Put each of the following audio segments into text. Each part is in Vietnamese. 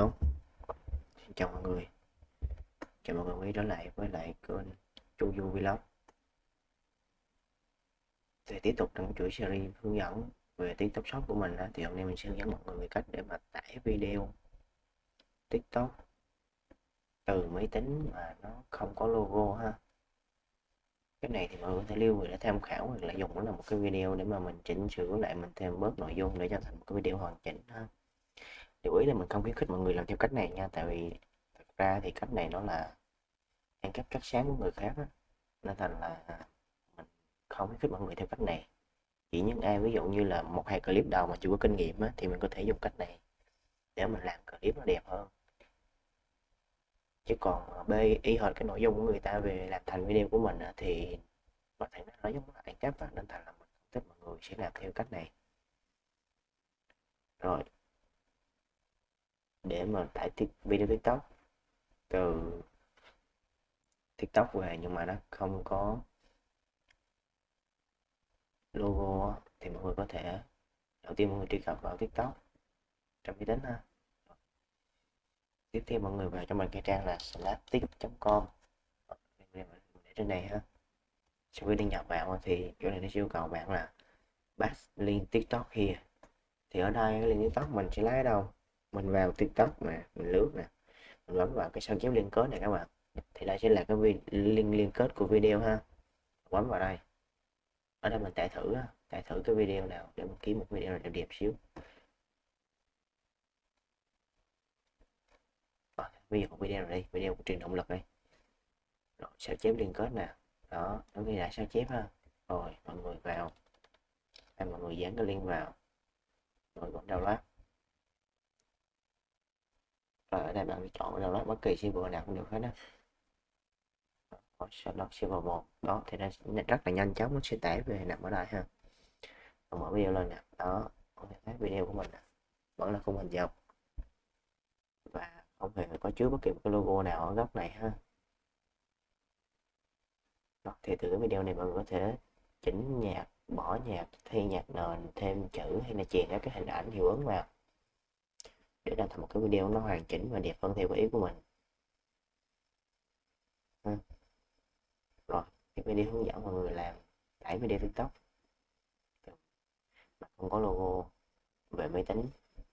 Hello Xin chào mọi người. Chào mọi người quay trở lại với lại kênh Chu Du Vlog. Thì tiếp tục trong chuỗi series hướng dẫn về TikTok Shop của mình thì hôm nay mình sẽ hướng dẫn mọi người về cách để mà tải video TikTok từ máy tính mà nó không có logo ha. Cái này thì mọi người có thể lưu người để tham khảo hoặc là dùng nó là một cái video để mà mình chỉnh sửa lại, mình thêm bớt nội dung để cho thành một cái video hoàn chỉnh ha chủ ý là mình không khuyến khích mọi người làm theo cách này nha tại vì thật ra thì cách này nó là ăn cắp cắt sáng của người khác đó. nên thành là mình không khuyến khích mọi người theo cách này. Chỉ những ai ví dụ như là một hai clip đầu mà chưa có kinh nghiệm á, thì mình có thể dùng cách này để mình làm clip nó đẹp hơn. Chứ còn ờ, b y hệt cái nội dung của người ta về làm thành video của mình á, thì có thể nó giống là ăn cắp á, nên thành là mình không thích mọi người sẽ làm theo cách này. Rồi để mà tải video tiktok từ tiktok về, nhưng mà nó không có logo thì mọi người có thể đầu tiên mọi người truy cập vào tiktok trong máy tính ha. Tiếp theo mọi người vào trong cái trang là slaptic.com để trên này ha. Sau khi đăng nhập vào thì chỗ này nó yêu cầu bạn là bắt link tiktok here. Thì ở đây cái link tiktok mình sẽ lấy đâu? Mình vào tiktok mà, mình lướt nè, mình bấm vào cái sao chép liên kết này các bạn. Thì đây sẽ là cái link, liên kết của video ha. Bấm vào đây. Ở đây mình tải thử tải thử cái video nào để mình kiếm một video nào đẹp đẹp xíu. Bây ví dụ một video này đi, video của truyền động lực đây. Rồi, sao chép liên kết nè. Đó, nó ghi lại sao chép ha. Rồi, mọi người vào. Hay mọi người dán cái link vào. Rồi bấm download. rồi Ờ, ở đây bạn chọn download bất kỳ server nào cũng được hết á. Download server một. Đó thì nó rất là nhanh chóng nó sẽ tải về nằm ở đây ha. Mở video lên nè. Đó có thể thấy video của mình vẫn là khung hình dọc và không hề có chứa bất kỳ một cái logo nào ở góc này ha. Đó, thì từ cái video này mọi người có thể chỉnh nhạc bỏ nhạc thay nhạc nền thêm chữ hay là chèn các cái hình ảnh hiệu ứng vào để ra thành một cái video nó hoàn chỉnh và đẹp hơn theo ý của mình. Ha. rồi, cái video hướng dẫn mọi người làm, tải video tiktok. Mà không có logo về máy tính,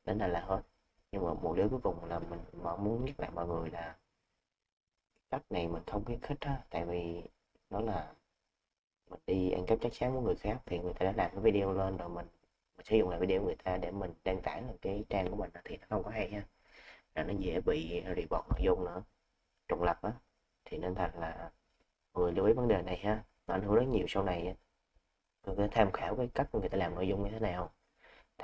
đến đây là hết. Nhưng mà một điều cuối cùng là mình muốn nhắc lại mọi người là cách này mình không khuyến khích á, tại vì nó là mình đi ăn cắp chắc chắn của người khác thì người ta đã làm cái video lên rồi mình sử dụng lại video người ta để mình đăng tải lên cái trang của mình thì nó không có hay ha. Là nó dễ bị report nội dung nữa, trùng lập á. Thì nên thành là người lưu ý vấn đề này ha, nó ảnh hưởng rất nhiều sau này người ta tham khảo cái cách người ta làm nội dung như thế nào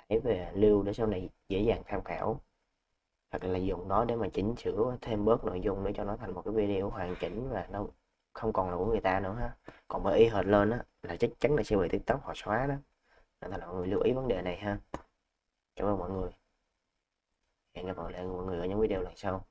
để về lưu để sau này dễ dàng tham khảo. Hoặc là dùng nó để mà chỉnh sửa thêm bớt nội dung để cho nó thành một cái video hoàn chỉnh và nó không còn là của người ta nữa ha. Còn mà y hệt lên á, là chắc chắn là sẽ bị tiktok họ xóa đó nên là mọi người lưu ý vấn đề này ha. Cảm ơn mọi người. Hẹn gặp lại mọi người ở những video lần sau.